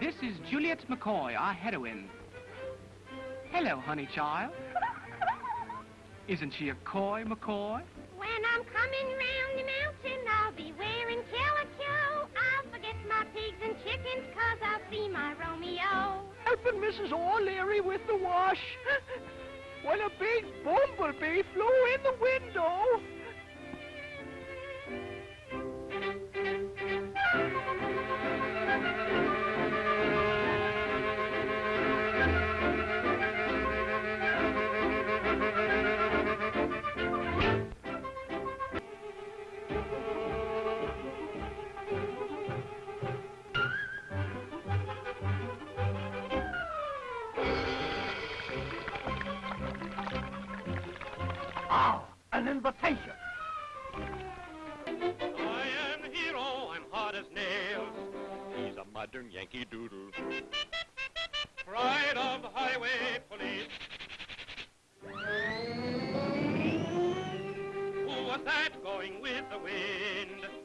it's McCoy, our heroine. Hello, honey child. Isn't she a coy, McCoy? When I'm coming round the mountain, I'll be wearing calico. I'll forget my pigs and chickens, cause I'll see my Romeo. Helping Mrs. O'Leary with the wash. When a big bumblebee flew Ah, an invitation. I am the hero, I'm hot as nails. He's a modern Yankee Doodle. Pride of the highway police. Who was that going with the wind?